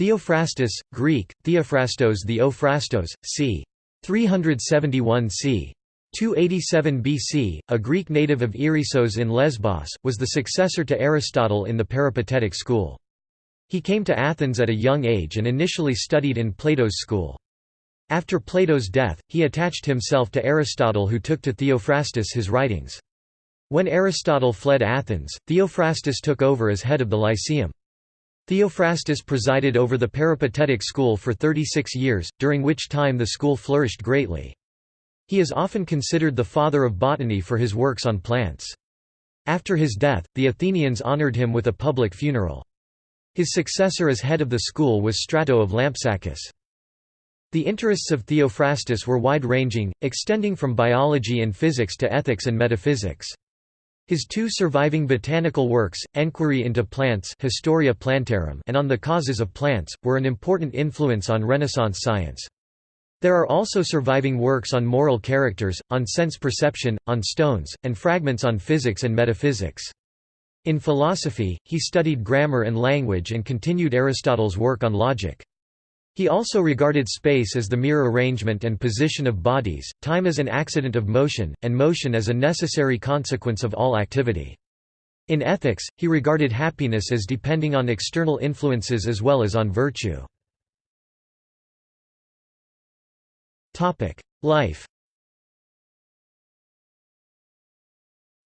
Theophrastus, Greek, Theophrastos the Ophrastos, c. 371 c. 287 BC, a Greek native of Erissos in Lesbos, was the successor to Aristotle in the Peripatetic school. He came to Athens at a young age and initially studied in Plato's school. After Plato's death, he attached himself to Aristotle who took to Theophrastus his writings. When Aristotle fled Athens, Theophrastus took over as head of the Lyceum. Theophrastus presided over the Peripatetic school for 36 years, during which time the school flourished greatly. He is often considered the father of botany for his works on plants. After his death, the Athenians honored him with a public funeral. His successor as head of the school was Strato of Lampsacus. The interests of Theophrastus were wide-ranging, extending from biology and physics to ethics and metaphysics. His two surviving botanical works, Enquiry into Plants Historia Plantarum and On the Causes of Plants, were an important influence on Renaissance science. There are also surviving works on moral characters, on sense perception, on stones, and fragments on physics and metaphysics. In philosophy, he studied grammar and language and continued Aristotle's work on logic. He also regarded space as the mere arrangement and position of bodies, time as an accident of motion, and motion as a necessary consequence of all activity. In ethics, he regarded happiness as depending on external influences as well as on virtue. Life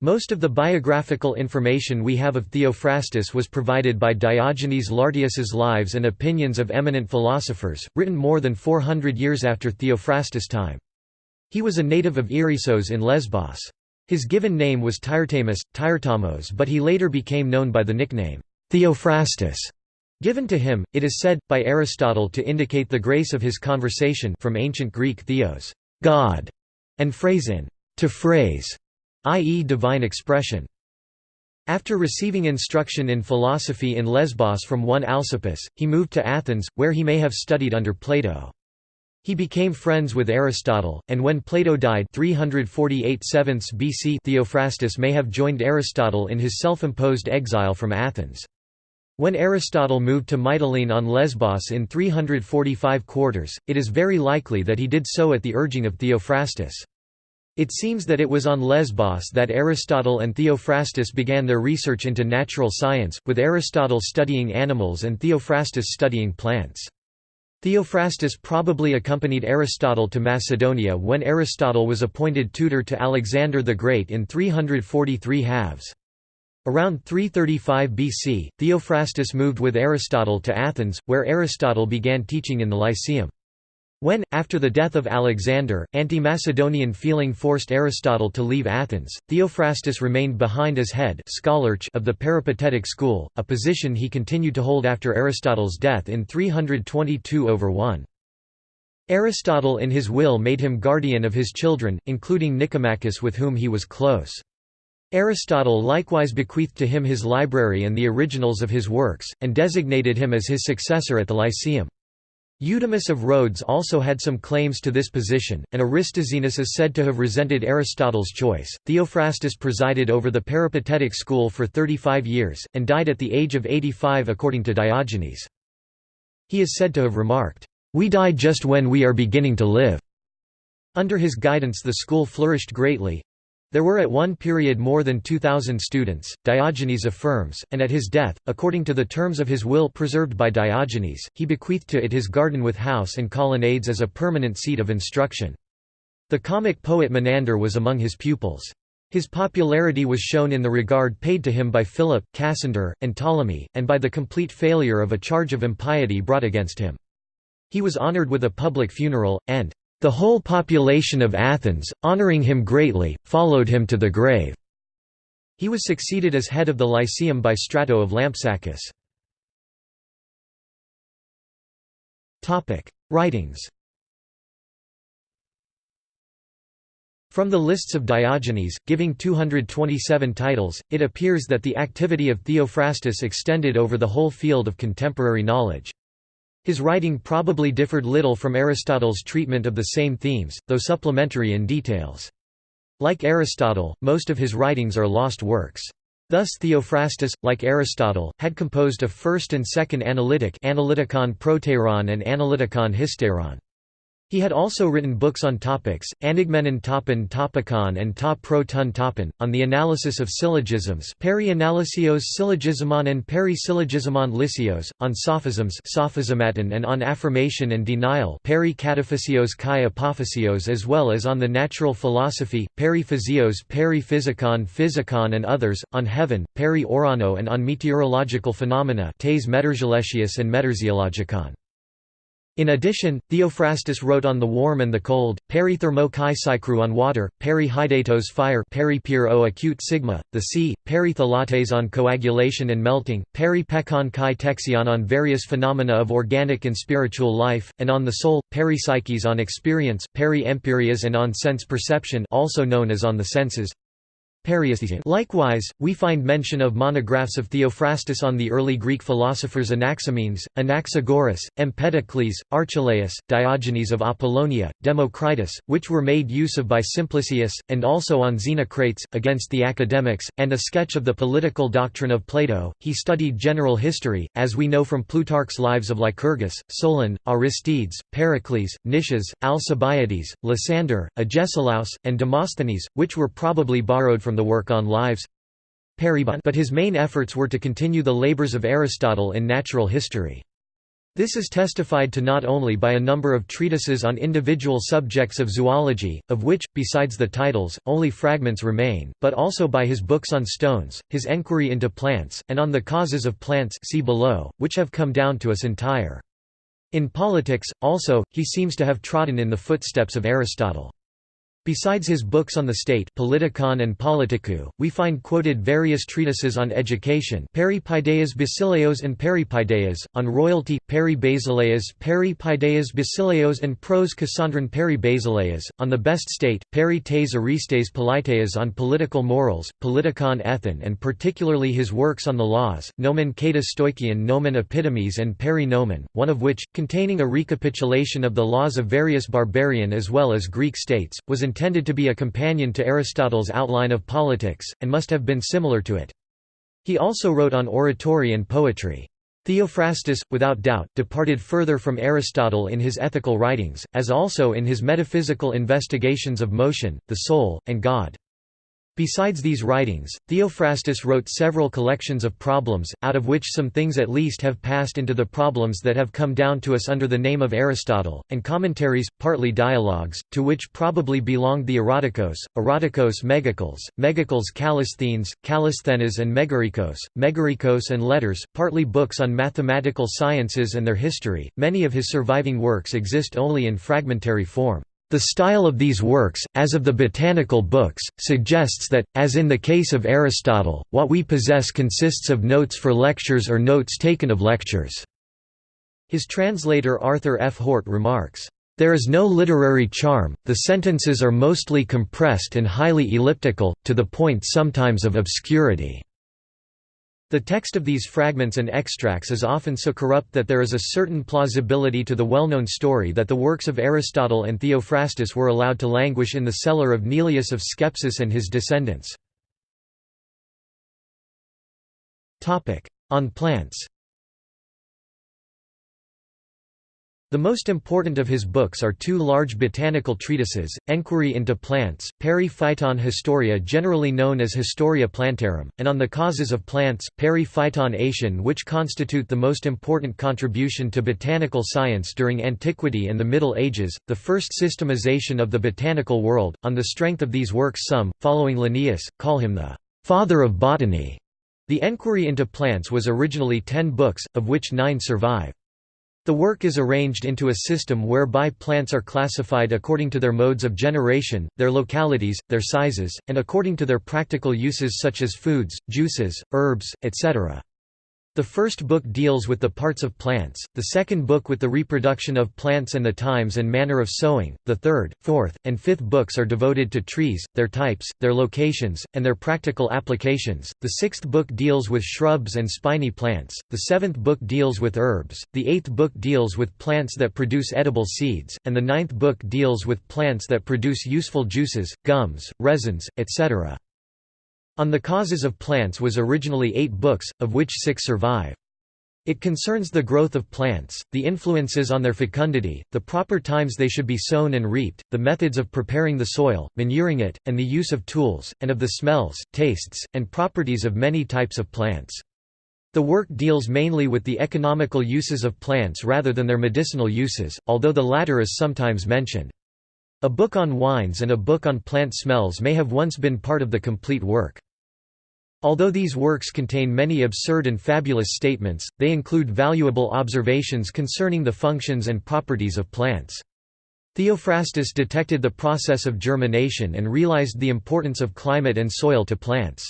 Most of the biographical information we have of Theophrastus was provided by Diogenes Laertius's Lives and Opinions of Eminent Philosophers, written more than 400 years after Theophrastus' time. He was a native of Erissos in Lesbos. His given name was Tyrtamus, Tyrtamos but he later became known by the nickname, Theophrastus. Given to him, it is said, by Aristotle to indicate the grace of his conversation from ancient Greek theos God", and phrasin to phrase, i.e. divine expression. After receiving instruction in philosophy in Lesbos from one Alcippus, he moved to Athens, where he may have studied under Plato. He became friends with Aristotle, and when Plato died 348 BC Theophrastus may have joined Aristotle in his self-imposed exile from Athens. When Aristotle moved to Mytilene on Lesbos in 345 quarters, it is very likely that he did so at the urging of Theophrastus. It seems that it was on Lesbos that Aristotle and Theophrastus began their research into natural science, with Aristotle studying animals and Theophrastus studying plants. Theophrastus probably accompanied Aristotle to Macedonia when Aristotle was appointed tutor to Alexander the Great in 343 halves. Around 335 BC, Theophrastus moved with Aristotle to Athens, where Aristotle began teaching in the Lyceum. When, after the death of Alexander, anti-Macedonian feeling forced Aristotle to leave Athens, Theophrastus remained behind as head of the Peripatetic school, a position he continued to hold after Aristotle's death in 322 over 1. Aristotle in his will made him guardian of his children, including Nicomachus with whom he was close. Aristotle likewise bequeathed to him his library and the originals of his works, and designated him as his successor at the Lyceum. Eudemus of Rhodes also had some claims to this position, and Aristoxenus is said to have resented Aristotle's choice. Theophrastus presided over the Peripatetic school for 35 years, and died at the age of 85 according to Diogenes. He is said to have remarked, We die just when we are beginning to live. Under his guidance the school flourished greatly, there were at one period more than 2,000 students, Diogenes affirms, and at his death, according to the terms of his will preserved by Diogenes, he bequeathed to it his garden with house and colonnades as a permanent seat of instruction. The comic poet Menander was among his pupils. His popularity was shown in the regard paid to him by Philip, Cassander, and Ptolemy, and by the complete failure of a charge of impiety brought against him. He was honored with a public funeral, and the whole population of Athens, honoring him greatly, followed him to the grave. He was succeeded as head of the Lyceum by Strato of Lampsacus. Writings From the lists of Diogenes, giving 227 titles, it appears that the activity of Theophrastus extended over the whole field of contemporary knowledge. His writing probably differed little from Aristotle's treatment of the same themes, though supplementary in details. Like Aristotle, most of his writings are lost works. Thus Theophrastus, like Aristotle, had composed a first and second analytic Analytikon proteiron and Analytikon hysteron. He had also written books on topics, Anigmenon topon topikon and ta pro ton topon, on the analysis of syllogisms Peri-analysios syllogismon and peri-syllogismon lysios, on sophisms sophismaton and on affirmation and denial peri-kataphasios kai apophasios as well as on the natural philosophy, peri-physios peri-physicon physicon and others, on heaven, peri-orano and on meteorological phenomena tes meteorologius and meteorziologicon. In addition, Theophrastus wrote on the warm and the cold, peri thermo kai on water, peri hydatos fire peri o acute sigma, the sea, peri thalates on coagulation and melting, peri pekon kai texion on various phenomena of organic and spiritual life, and on the soul, peri psyches on experience, peri empyreas and on sense perception also known as on the senses, Likewise, we find mention of monographs of Theophrastus on the early Greek philosophers Anaximenes, Anaxagoras, Empedocles, Archelaus, Diogenes of Apollonia, Democritus, which were made use of by Simplicius, and also on Xenocrates, against the academics, and a sketch of the political doctrine of Plato. He studied general history, as we know from Plutarch's lives of Lycurgus, Solon, Aristides, Pericles, Nicias, Alcibiades, Lysander, Agesilaus, and Demosthenes, which were probably borrowed from the work on lives but his main efforts were to continue the labors of Aristotle in natural history. This is testified to not only by a number of treatises on individual subjects of zoology, of which, besides the titles, only fragments remain, but also by his books on stones, his enquiry into plants, and on the causes of plants see below, which have come down to us entire. In politics, also, he seems to have trodden in the footsteps of Aristotle. Besides his books on the state Politikon and Politikou, we find quoted various treatises on education Peripaideas Basileos and Peripaideas, on royalty, Peri Basileas Peripaideas Basileos and Pros Cassandron Peri Basileas, on the best state, Peri tes Aristes Politeas on political morals, Politikon Ethon and particularly his works on the laws, Nomen Kata Stoichion Nomen Epitomes and Peri Nomen, one of which, containing a recapitulation of the laws of various barbarian as well as Greek states, was in intended to be a companion to Aristotle's outline of politics, and must have been similar to it. He also wrote on oratory and poetry. Theophrastus, without doubt, departed further from Aristotle in his ethical writings, as also in his metaphysical investigations of motion, the soul, and God. Besides these writings, Theophrastus wrote several collections of problems, out of which some things at least have passed into the problems that have come down to us under the name of Aristotle, and commentaries, partly dialogues, to which probably belonged the Erotikos, Erotikos Megacles, Megacles Callisthenes, Callisthenes and Megarikos, Megarikos and letters, partly books on mathematical sciences and their history. Many of his surviving works exist only in fragmentary form. The style of these works, as of the botanical books, suggests that, as in the case of Aristotle, what we possess consists of notes for lectures or notes taken of lectures. His translator Arthur F. Hort remarks, "...there is no literary charm, the sentences are mostly compressed and highly elliptical, to the point sometimes of obscurity." The text of these fragments and extracts is often so corrupt that there is a certain plausibility to the well-known story that the works of Aristotle and Theophrastus were allowed to languish in the cellar of Neleus of Skepsis and his descendants. On plants The most important of his books are two large botanical treatises, Enquiry into Plants, Peri Phyton Historia generally known as Historia Plantarum, and On the Causes of Plants, Peri Phyton Aetion which constitute the most important contribution to botanical science during antiquity and the Middle Ages, the first systemization of the botanical world. On the strength of these works some, following Linnaeus, call him the «father of botany». The Enquiry into Plants was originally ten books, of which nine survive. The work is arranged into a system whereby plants are classified according to their modes of generation, their localities, their sizes, and according to their practical uses such as foods, juices, herbs, etc. The first book deals with the parts of plants, the second book with the reproduction of plants and the times and manner of sowing, the third, fourth, and fifth books are devoted to trees, their types, their locations, and their practical applications, the sixth book deals with shrubs and spiny plants, the seventh book deals with herbs, the eighth book deals with plants that produce edible seeds, and the ninth book deals with plants that produce useful juices, gums, resins, etc. On the causes of plants was originally eight books, of which six survive. It concerns the growth of plants, the influences on their fecundity, the proper times they should be sown and reaped, the methods of preparing the soil, manuring it, and the use of tools, and of the smells, tastes, and properties of many types of plants. The work deals mainly with the economical uses of plants rather than their medicinal uses, although the latter is sometimes mentioned. A book on wines and a book on plant smells may have once been part of the complete work. Although these works contain many absurd and fabulous statements, they include valuable observations concerning the functions and properties of plants. Theophrastus detected the process of germination and realized the importance of climate and soil to plants.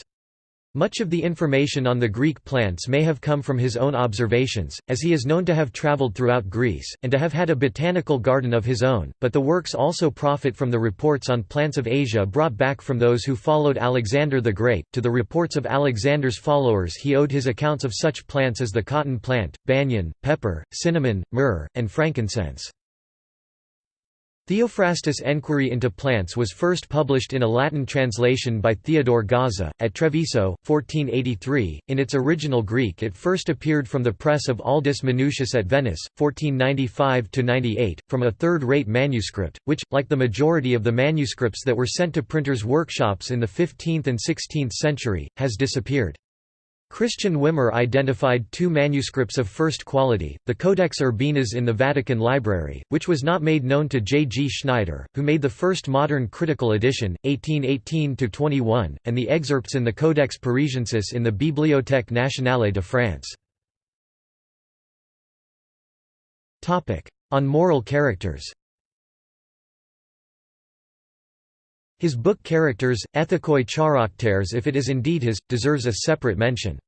Much of the information on the Greek plants may have come from his own observations, as he is known to have travelled throughout Greece, and to have had a botanical garden of his own, but the works also profit from the reports on plants of Asia brought back from those who followed Alexander the Great. To the reports of Alexander's followers he owed his accounts of such plants as the cotton plant, banyan, pepper, cinnamon, myrrh, and frankincense. Theophrastus' Enquiry into Plants was first published in a Latin translation by Theodore Gaza, at Treviso, 1483. In its original Greek, it first appeared from the press of Aldus Manutius at Venice, 1495 98, from a third rate manuscript, which, like the majority of the manuscripts that were sent to printers' workshops in the 15th and 16th century, has disappeared. Christian Wimmer identified two manuscripts of first quality, the Codex Urbanus in the Vatican Library, which was not made known to J. G. Schneider, who made the first modern critical edition, 1818–21, and the excerpts in the Codex Parisiensis in the Bibliothèque nationale de France. On moral characters His book Characters, Ethikoi Characters if it is indeed his, deserves a separate mention.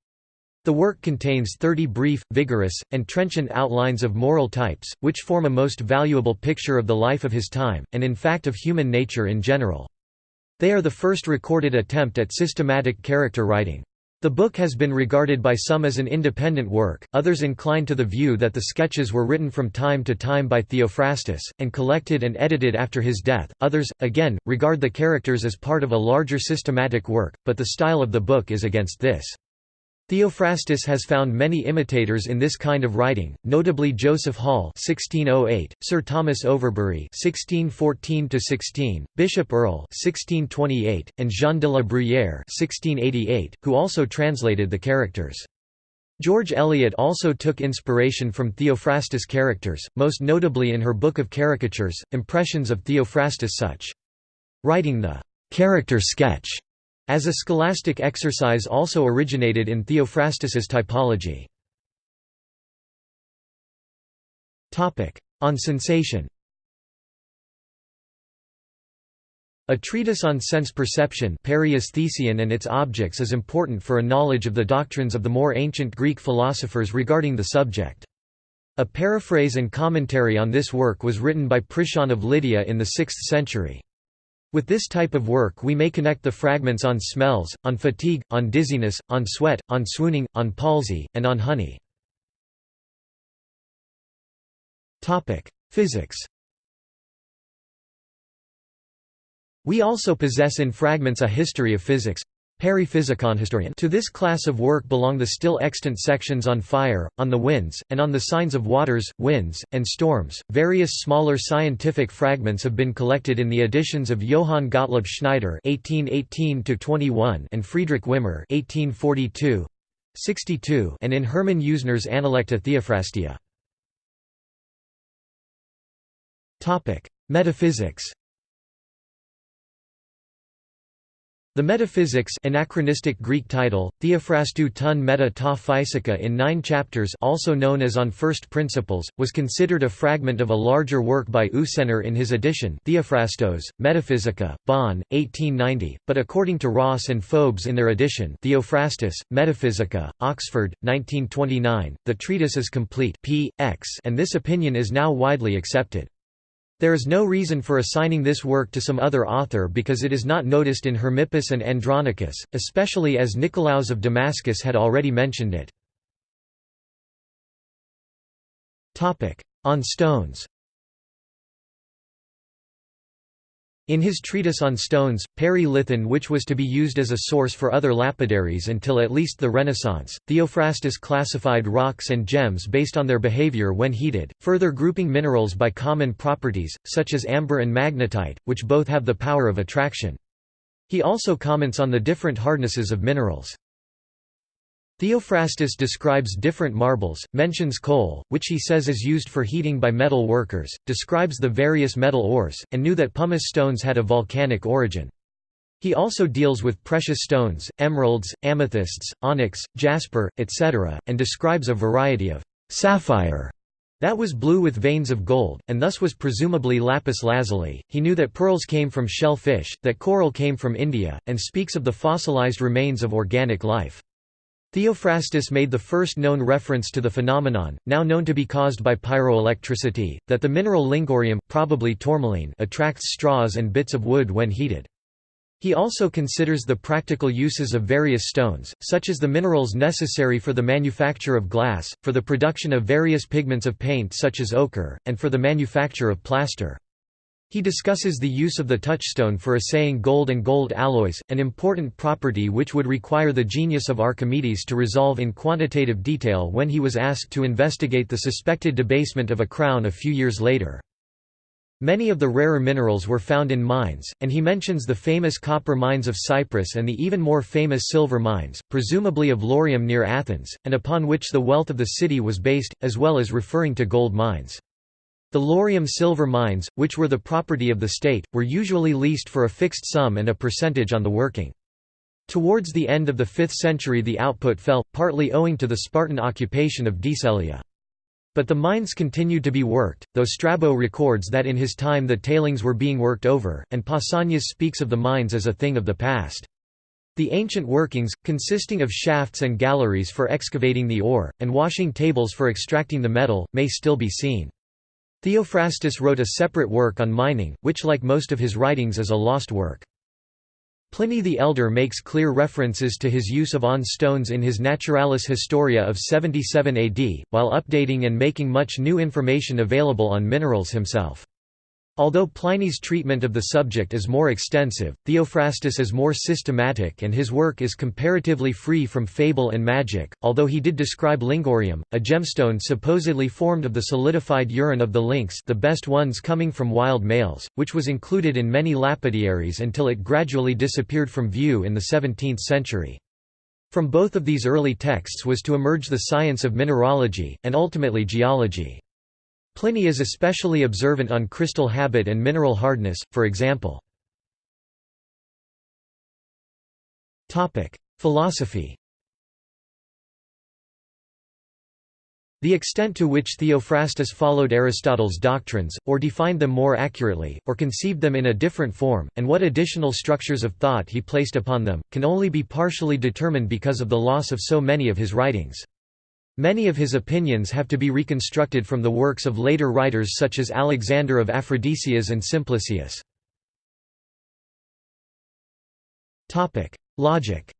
The work contains 30 brief, vigorous, and trenchant outlines of moral types, which form a most valuable picture of the life of his time, and in fact of human nature in general. They are the first recorded attempt at systematic character writing. The book has been regarded by some as an independent work, others incline to the view that the sketches were written from time to time by Theophrastus, and collected and edited after his death, others, again, regard the characters as part of a larger systematic work, but the style of the book is against this. Theophrastus has found many imitators in this kind of writing, notably Joseph Hall (1608), Sir Thomas Overbury (1614–16), Bishop Earle (1628), and Jean de la Bruyère (1688), who also translated the characters. George Eliot also took inspiration from Theophrastus' characters, most notably in her Book of Caricatures, Impressions of Theophrastus such. Writing the character sketch as a scholastic exercise also originated in Theophrastus's typology. On sensation A treatise on sense perception and its objects is important for a knowledge of the doctrines of the more ancient Greek philosophers regarding the subject. A paraphrase and commentary on this work was written by Priscian of Lydia in the 6th century. With this type of work we may connect the fragments on smells, on fatigue, on dizziness, on sweat, on swooning, on palsy, and on honey. Physics We also possess in fragments a history of physics, historian. To this class of work belong the still extant sections on fire, on the winds, and on the signs of waters, winds, and storms. Various smaller scientific fragments have been collected in the editions of Johann Gottlob Schneider (1818–21) and Friedrich Wimmer (1842). 62 and in Hermann Usener's Analecta Theophrastea. Topic: Metaphysics The Metaphysics anachronistic Greek title, Theophrastou ton meta ta in nine chapters also known as On First Principles, was considered a fragment of a larger work by Usener in his edition Theophrastos, Metaphysica, Bonn, 1890, but according to Ross and Fobes in their edition Theophrastus, Metaphysica, Oxford, 1929, the treatise is complete p. x and this opinion is now widely accepted. There is no reason for assigning this work to some other author because it is not noticed in Hermippus and Andronicus, especially as Nicolaus of Damascus had already mentioned it. On stones In his treatise on stones, Peri Lithon which was to be used as a source for other lapidaries until at least the Renaissance, Theophrastus classified rocks and gems based on their behavior when heated, further grouping minerals by common properties, such as amber and magnetite, which both have the power of attraction. He also comments on the different hardnesses of minerals. Theophrastus describes different marbles, mentions coal, which he says is used for heating by metal workers, describes the various metal ores, and knew that pumice stones had a volcanic origin. He also deals with precious stones, emeralds, amethysts, onyx, jasper, etc., and describes a variety of sapphire that was blue with veins of gold, and thus was presumably lapis lazuli. He knew that pearls came from shell fish, that coral came from India, and speaks of the fossilized remains of organic life. Theophrastus made the first known reference to the phenomenon, now known to be caused by pyroelectricity, that the mineral lyngurium, probably tourmaline attracts straws and bits of wood when heated. He also considers the practical uses of various stones, such as the minerals necessary for the manufacture of glass, for the production of various pigments of paint such as ochre, and for the manufacture of plaster. He discusses the use of the touchstone for assaying gold and gold alloys, an important property which would require the genius of Archimedes to resolve in quantitative detail when he was asked to investigate the suspected debasement of a crown a few years later. Many of the rarer minerals were found in mines, and he mentions the famous copper mines of Cyprus and the even more famous silver mines, presumably of Laurium near Athens, and upon which the wealth of the city was based, as well as referring to gold mines. The Laurium silver mines, which were the property of the state, were usually leased for a fixed sum and a percentage on the working. Towards the end of the 5th century the output fell, partly owing to the Spartan occupation of Deceleia. But the mines continued to be worked, though Strabo records that in his time the tailings were being worked over, and Pausanias speaks of the mines as a thing of the past. The ancient workings, consisting of shafts and galleries for excavating the ore, and washing tables for extracting the metal, may still be seen. Theophrastus wrote a separate work on mining, which like most of his writings is a lost work. Pliny the Elder makes clear references to his use of on stones in his Naturalis Historia of 77 AD, while updating and making much new information available on minerals himself. Although Pliny's treatment of the subject is more extensive, Theophrastus is more systematic and his work is comparatively free from fable and magic, although he did describe lyngurium, a gemstone supposedly formed of the solidified urine of the lynx the best ones coming from wild males, which was included in many lapidaries until it gradually disappeared from view in the 17th century. From both of these early texts was to emerge the science of mineralogy, and ultimately geology. Pliny is especially observant on crystal habit and mineral hardness, for example. Philosophy The extent to which Theophrastus followed Aristotle's doctrines, or defined them more accurately, or conceived them in a different form, and what additional structures of thought he placed upon them, can only be partially determined because of the loss of so many of his writings. Many of his opinions have to be reconstructed from the works of later writers such as Alexander of Aphrodisias and Simplicius. Logic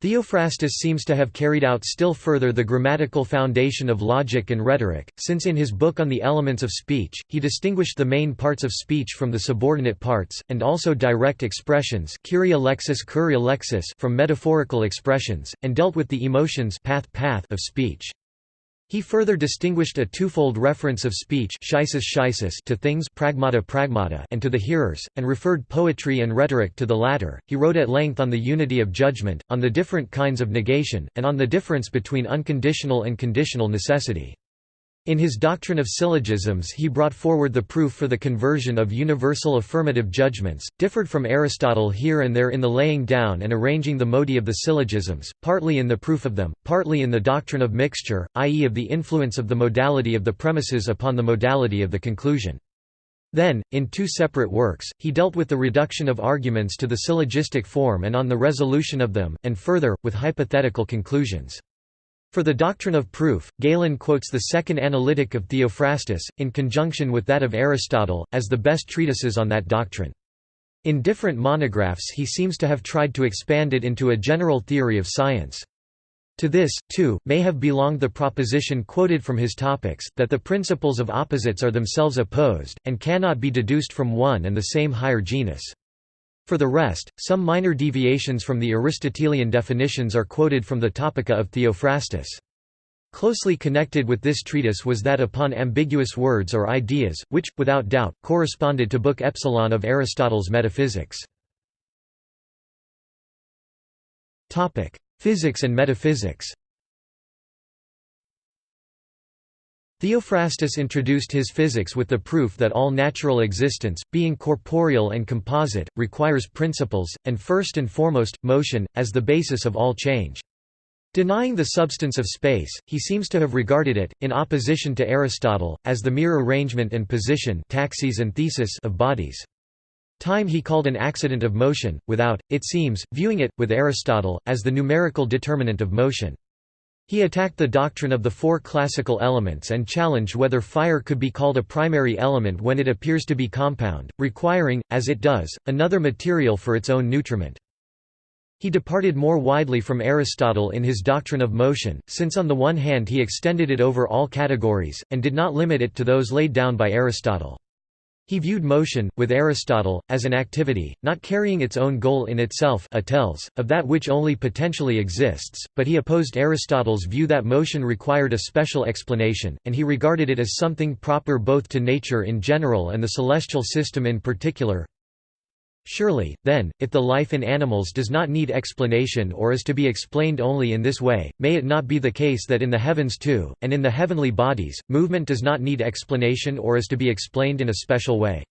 Theophrastus seems to have carried out still further the grammatical foundation of logic and rhetoric, since in his book on the elements of speech, he distinguished the main parts of speech from the subordinate parts, and also direct expressions from metaphorical expressions, and dealt with the emotions of speech. He further distinguished a twofold reference of speech to things pragmata pragmata and to the hearers, and referred poetry and rhetoric to the latter. He wrote at length on the unity of judgment, on the different kinds of negation, and on the difference between unconditional and conditional necessity. In his doctrine of syllogisms he brought forward the proof for the conversion of universal affirmative judgments, differed from Aristotle here and there in the laying down and arranging the modi of the syllogisms, partly in the proof of them, partly in the doctrine of mixture, i.e. of the influence of the modality of the premises upon the modality of the conclusion. Then, in two separate works, he dealt with the reduction of arguments to the syllogistic form and on the resolution of them, and further, with hypothetical conclusions. For the doctrine of proof, Galen quotes the second analytic of Theophrastus, in conjunction with that of Aristotle, as the best treatises on that doctrine. In different monographs he seems to have tried to expand it into a general theory of science. To this, too, may have belonged the proposition quoted from his Topics, that the principles of opposites are themselves opposed, and cannot be deduced from one and the same higher genus. For the rest, some minor deviations from the Aristotelian definitions are quoted from the Topica of Theophrastus. Closely connected with this treatise was that upon ambiguous words or ideas, which, without doubt, corresponded to Book Epsilon of Aristotle's Metaphysics. Physics and metaphysics Theophrastus introduced his physics with the proof that all natural existence, being corporeal and composite, requires principles, and first and foremost, motion, as the basis of all change. Denying the substance of space, he seems to have regarded it, in opposition to Aristotle, as the mere arrangement and position taxis and thesis of bodies. Time he called an accident of motion, without, it seems, viewing it, with Aristotle, as the numerical determinant of motion. He attacked the doctrine of the four classical elements and challenged whether fire could be called a primary element when it appears to be compound, requiring, as it does, another material for its own nutriment. He departed more widely from Aristotle in his doctrine of motion, since on the one hand he extended it over all categories, and did not limit it to those laid down by Aristotle. He viewed motion, with Aristotle, as an activity, not carrying its own goal in itself atels, of that which only potentially exists, but he opposed Aristotle's view that motion required a special explanation, and he regarded it as something proper both to nature in general and the celestial system in particular. Surely, then, if the life in animals does not need explanation or is to be explained only in this way, may it not be the case that in the heavens too, and in the heavenly bodies, movement does not need explanation or is to be explained in a special way?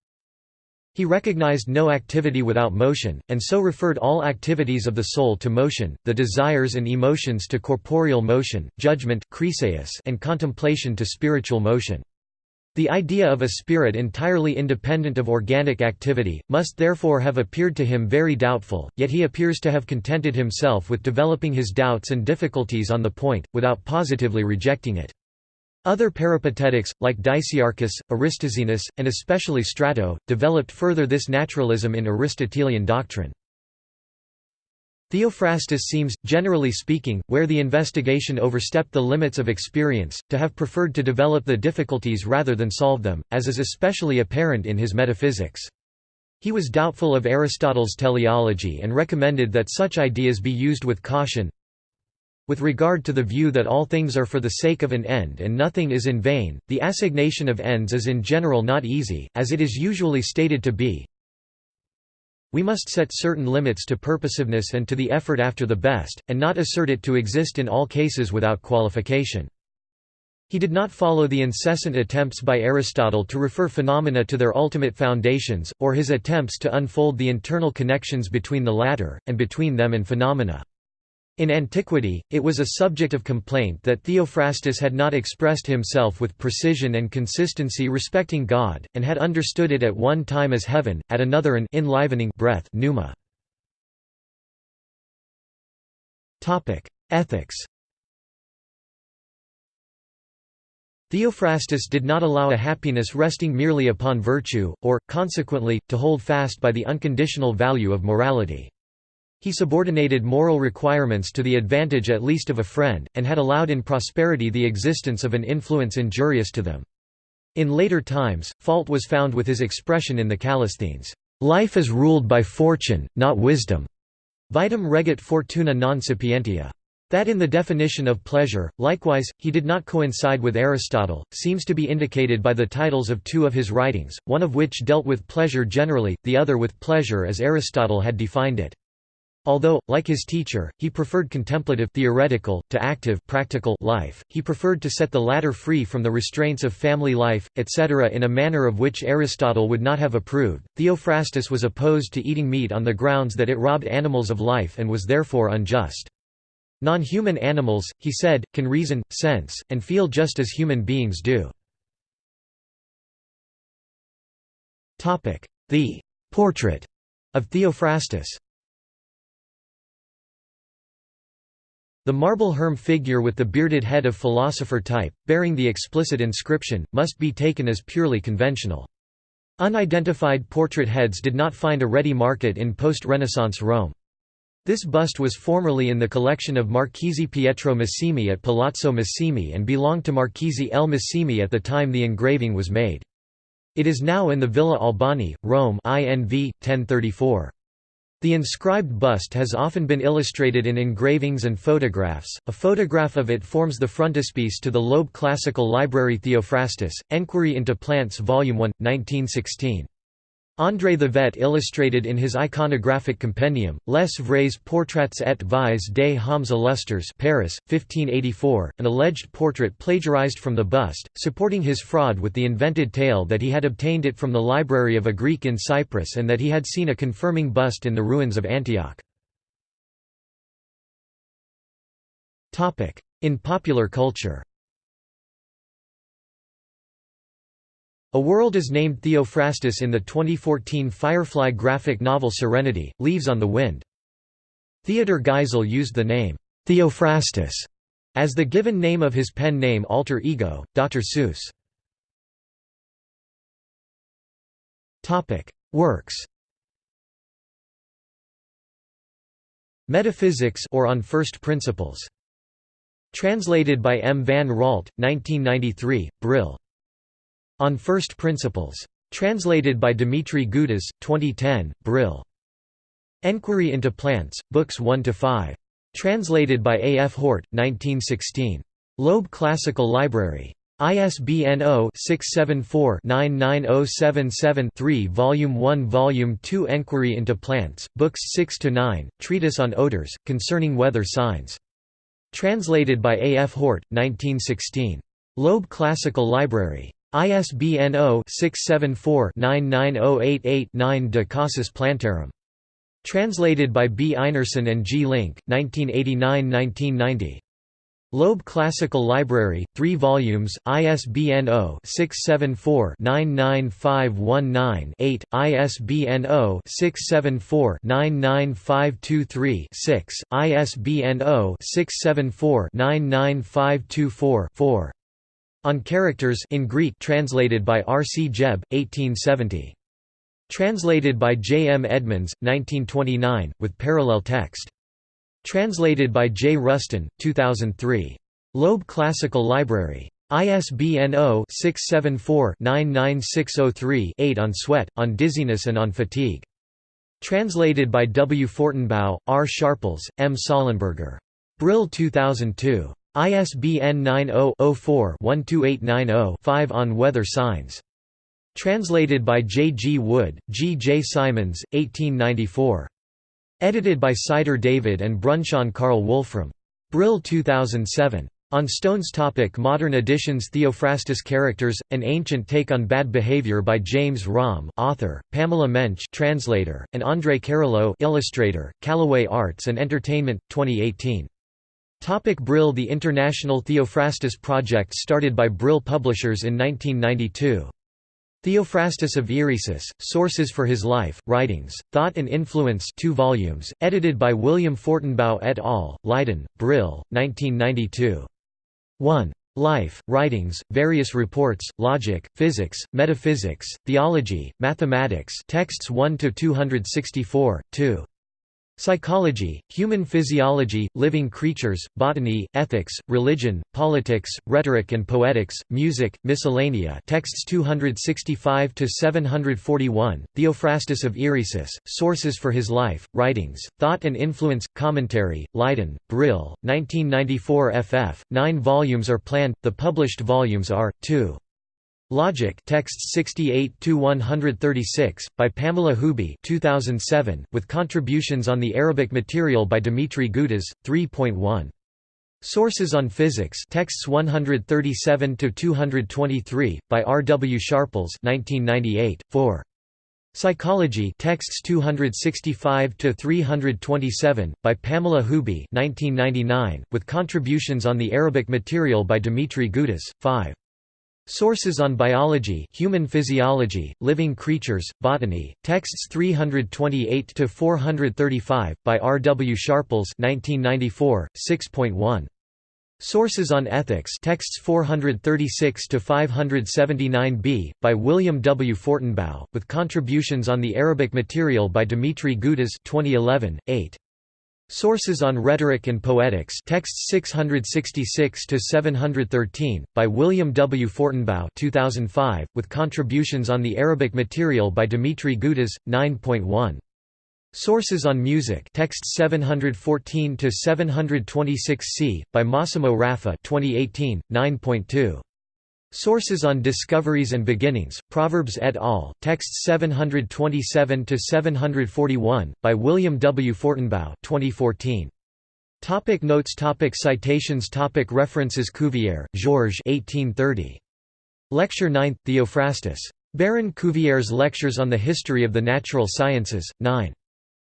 He recognized no activity without motion, and so referred all activities of the soul to motion, the desires and emotions to corporeal motion, judgment and contemplation to spiritual motion. The idea of a spirit entirely independent of organic activity, must therefore have appeared to him very doubtful, yet he appears to have contented himself with developing his doubts and difficulties on the point, without positively rejecting it. Other peripatetics, like Dicaearchus, Aristoxenus, and especially Strato, developed further this naturalism in Aristotelian doctrine. Theophrastus seems, generally speaking, where the investigation overstepped the limits of experience, to have preferred to develop the difficulties rather than solve them, as is especially apparent in his metaphysics. He was doubtful of Aristotle's teleology and recommended that such ideas be used with caution. With regard to the view that all things are for the sake of an end and nothing is in vain, the assignation of ends is in general not easy, as it is usually stated to be, we must set certain limits to purposiveness and to the effort after the best, and not assert it to exist in all cases without qualification. He did not follow the incessant attempts by Aristotle to refer phenomena to their ultimate foundations, or his attempts to unfold the internal connections between the latter, and between them and phenomena. In antiquity, it was a subject of complaint that Theophrastus had not expressed himself with precision and consistency respecting God, and had understood it at one time as heaven, at another an enlivening breath pneuma. Ethics Theophrastus did not allow a happiness resting merely upon virtue, or, consequently, to hold fast by the unconditional value of morality. He subordinated moral requirements to the advantage at least of a friend, and had allowed in prosperity the existence of an influence injurious to them. In later times, fault was found with his expression in the Callisthenes, "'Life is ruled by fortune, not wisdom' vitam regit fortuna non sapientia. That in the definition of pleasure, likewise, he did not coincide with Aristotle, seems to be indicated by the titles of two of his writings, one of which dealt with pleasure generally, the other with pleasure as Aristotle had defined it. Although, like his teacher, he preferred contemplative theoretical, to active practical life, he preferred to set the latter free from the restraints of family life, etc. in a manner of which Aristotle would not have approved. Theophrastus was opposed to eating meat on the grounds that it robbed animals of life and was therefore unjust. Non-human animals, he said, can reason, sense, and feel just as human beings do. The «portrait» of Theophrastus The marble herm figure with the bearded head of philosopher type, bearing the explicit inscription, must be taken as purely conventional. Unidentified portrait heads did not find a ready market in post-Renaissance Rome. This bust was formerly in the collection of Marchese Pietro Massimi at Palazzo Massimi and belonged to Marchese L. Massimi at the time the engraving was made. It is now in the Villa Albani, Rome INV, 1034. The inscribed bust has often been illustrated in engravings and photographs. A photograph of it forms the frontispiece to the Loeb Classical Library Theophrastus, Enquiry into Plants Volume 1, 1916. André Thevet illustrated in his iconographic compendium, Les vrais portraits et vies des hommes illustres Paris, 1584, an alleged portrait plagiarized from the bust, supporting his fraud with the invented tale that he had obtained it from the library of a Greek in Cyprus and that he had seen a confirming bust in the ruins of Antioch. In popular culture A world is named Theophrastus in the 2014 Firefly graphic novel Serenity, Leaves on the Wind. Theodor Geisel used the name, Theophrastus, as the given name of his pen name alter ego, Dr. Seuss. Works Metaphysics or On First Principles. Translated by M. van Raalte, 1993, Brill. On First Principles. Translated by Dimitri Gutas, 2010, Brill. Enquiry into Plants, Books 1–5. Translated by A. F. Hort, 1916. Loeb Classical Library. ISBN 0-674-99077-3 Volume 1 Volume 2 Enquiry into Plants, Books 6–9, Treatise on Odors, Concerning Weather Signs. Translated by A. F. Hort, 1916. Loeb Classical Library. ISBN 0-674-99088-9 De Causis Plantarum. Translated by B. Einarsson and G. Link, 1989–1990. Loeb Classical Library, 3 volumes, ISBN 0-674-99519-8, ISBN 0-674-99523-6, ISBN 0-674-99524-4. On Characters in Greek translated by R. C. Jebb, 1870. Translated by J. M. Edmonds, 1929, with parallel text. Translated by J. Rusten, 2003. Loeb Classical Library. ISBN 0-674-99603-8 on sweat, on dizziness and on fatigue. Translated by W. Fortenbaugh, R. Sharples, M. Sollenberger. Brill 2002. ISBN 90-04-12890-5 on weather signs. Translated by J. G. Wood, G. J. Simons, 1894. Edited by Sider David and Brunschön Carl Wolfram. Brill 2007. On Stone's topic Modern editions Theophrastus Characters, An Ancient Take on Bad Behavior by James Romm author, Pamela Mensch translator, and André Carrilho illustrator, Callaway Arts and Entertainment, 2018. Topic Brill The International Theophrastus Project started by Brill Publishers in 1992. Theophrastus of Eresus, Sources for His Life, Writings, Thought and Influence 2 volumes, edited by William Fortenbaugh et al., Leiden, Brill, 1992. 1. Life, Writings, Various Reports, Logic, Physics, Metaphysics, Theology, Mathematics texts 1–264, 2. Psychology, Human Physiology, Living Creatures, Botany, Ethics, Religion, Politics, Rhetoric and Poetics, Music, Miscellanea texts 265–741, Theophrastus of Eresus, Sources for His Life, Writings, Thought and Influence, Commentary, Leiden, Brill, 1994 ff. Nine volumes are planned, the published volumes are, 2. Logic texts 68–136, by Pamela Huby 2007, with contributions on the Arabic material by Dimitri Gutas, 3.1. Sources on Physics texts 137 to 223 by R. W. Sharples 1998, 4. Psychology texts 265 to 327 by Pamela Huby 1999, with contributions on the Arabic material by Dimitri Gutas, 5. Sources on Biology, Human Physiology, Living Creatures, Botany, texts 328 to 435 by R. W. Sharples 1994, 6.1. Sources on Ethics texts 436 to 579b by William W. Fortenbaugh, with contributions on the Arabic material by Dimitri Gutas 2011, 8. Sources on Rhetoric and Poetics texts 666 to 713 by William W. Fortenbaugh 2005, with contributions on the Arabic material by Dimitri Gutas, 9.1. Sources on Music texts 714 to 726 C by Massimo Raffa 2018, 9.2. Sources on Discoveries and Beginnings, Proverbs et al., texts 727–741, by William W. Fortenbaugh 2014. Topic notes topic Citations topic References Cuvier, Georges 1830. Lecture 9, Theophrastus. Baron Cuvier's Lectures on the History of the Natural Sciences, 9.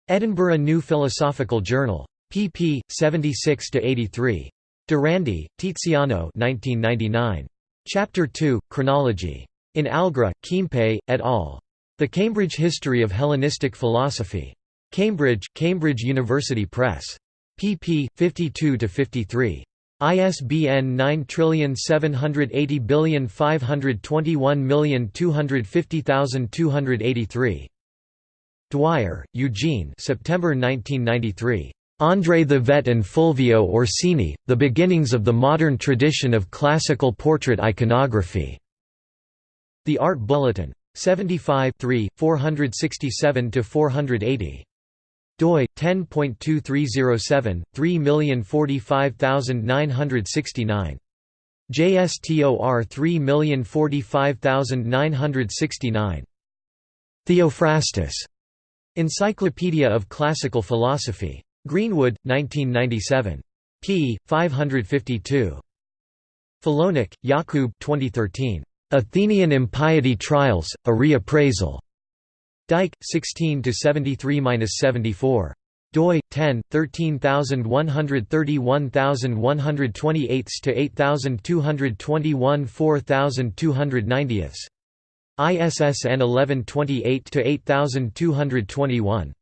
Edinburgh New Philosophical Journal. pp. 76–83. Dorandi, Tiziano 1999. Chapter 2, Chronology. In Algra, Keimpe, et al. The Cambridge History of Hellenistic Philosophy. Cambridge, Cambridge University Press. pp. 52–53. ISBN 9780521250283. Dwyer, Eugene September 1993. André Thevet and Fulvio Orsini, The Beginnings of the Modern Tradition of Classical Portrait Iconography. The Art Bulletin. 75 467–480. doi 10.2307 3045969 JSTOR 3045969 Theophrastus Encyclopedia of Classical Philosophy Greenwood, 1997. p. 552. Filonik, Jakub 2013. Athenian Impiety Trials, A Reappraisal. Dike, 16–73–74. doi 10 1313128 to 8221 4290 ISSN 1128 to 8221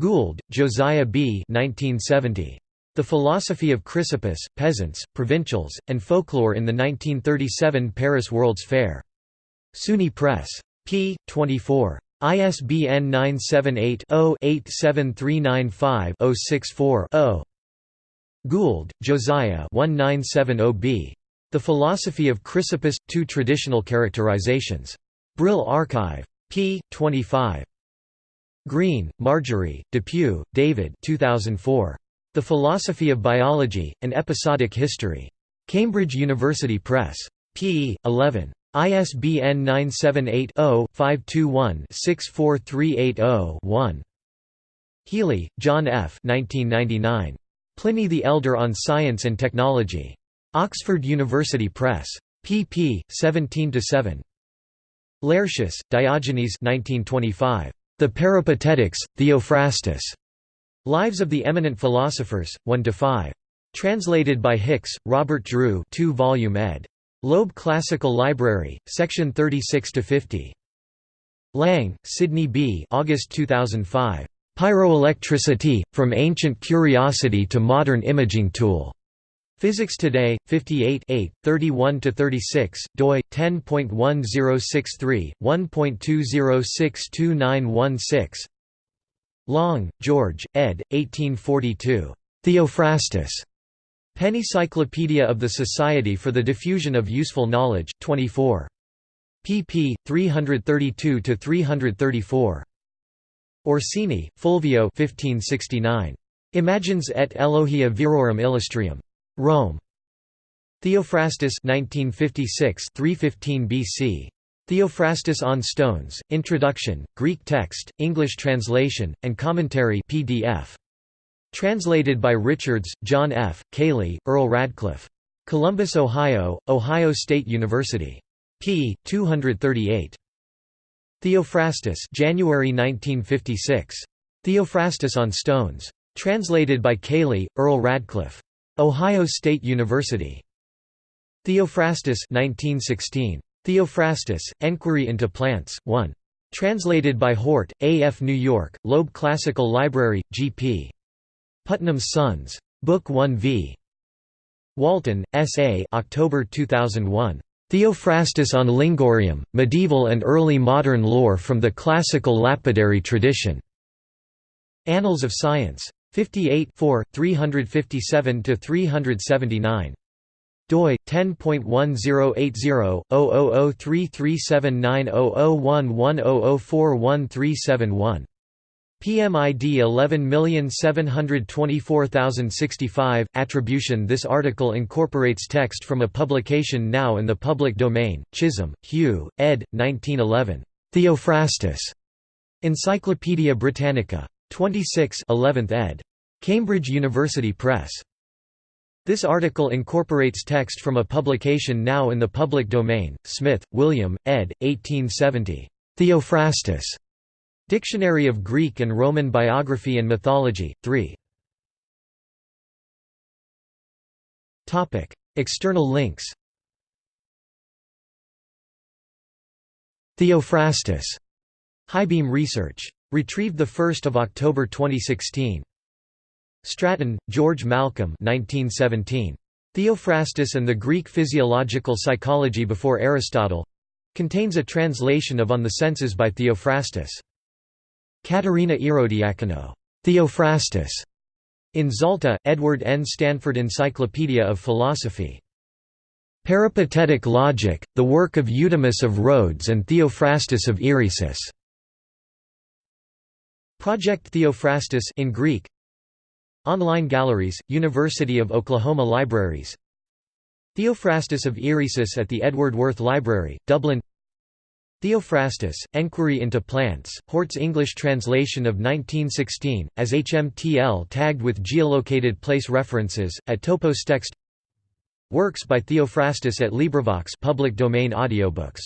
Gould, Josiah B. 1970. The Philosophy of Chrysippus, Peasants, Provincials, and Folklore in the 1937 Paris World's Fair. SUNY Press. p. 24. ISBN 978-0-87395-064-0. Gould, Josiah 1970b. The Philosophy of Chrysippus – Two Traditional Characterizations. Brill Archive. p. 25. Grene, Marjorie, Depew, David 2004. The Philosophy of Biology, An Episodic History. Cambridge University Press. p. 11. ISBN 978-0-521-64380-1. Healy, John F. 1999. Pliny the Elder on Science and Technology. Oxford University Press. pp. 17–7. Laertius, Diogenes 1925. The Peripatetics, Theophrastus. Lives of the Eminent Philosophers, 1–5. Translated by Hicks, Robert Drew 2 volume ed. Loeb Classical Library, section 36–50. Lang, Sidney B. August 2005. Pyroelectricity, From Ancient Curiosity to Modern Imaging Tool. Physics Today, 58 31–36, doi, 10.1063, 1.20622916 Long, George, ed. 1842. Theophrastus. Pennycyclopedia of the Society for the Diffusion of Useful Knowledge, 24. pp. 332–334. Orsini, Fulvio 1569. Imagines et Elogia Virorum Illustrium. Rome. Theophrastus 1956 315 BC. Theophrastus on Stones, Introduction, Greek text, English translation, and commentary PDF. Translated by Richards, John F., Caley, Earle Radcliffe. Columbus, Ohio, Ohio State University. p. 238. Theophrastus January 1956. Theophrastus on Stones. Translated by Caley, Earle Radcliffe. Ohio State University. Theophrastus 1916. Theophrastus, Enquiry into Plants, 1. Translated by Hort, A. F. New York, Loeb Classical Library, G. P. Putnam's Sons. Book 1 v. Walton, S. A. October 2001. Theophrastus on Lyngurium, Medieval and Early Modern Lore from the Classical Lapidary Tradition. Annals of Science. 58 357–379 doi 10.1080/003379001100411371 PMID 11724065 Attribution This article incorporates text from a publication now in the public domain. Chisholm, Hugh, ed. 1911. Theophrastus. Encyclopædia Britannica. 26 11th ed. Cambridge University Press. This article incorporates text from a publication now in the public domain. Smith, William, ed. 1870. Theophrastus. Dictionary of Greek and Roman Biography and Mythology, 3. External links Theophrastus. Highbeam Research. Retrieved 1 October 2016. Stratton, George Malcolm 1917. Theophrastus and the Greek Physiological Psychology Before Aristotle contains a translation of On the Senses by Theophrastus. Katerina Ierodiakonou. Theophrastus. In Zalta, Edward N. Stanford Encyclopedia of Philosophy. Peripatetic Logic, the work of Eudemus of Rhodes and Theophrastus of Eresus. Project Theophrastus in Greek. Online galleries, University of Oklahoma Libraries. Theophrastus of Eresus at the Edward Worth Library, Dublin Theophrastus, Enquiry into Plants, Hort's English translation of 1916, as HMTL tagged with geolocated place references, at Topos Text Works by Theophrastus at LibriVox public domain audiobooks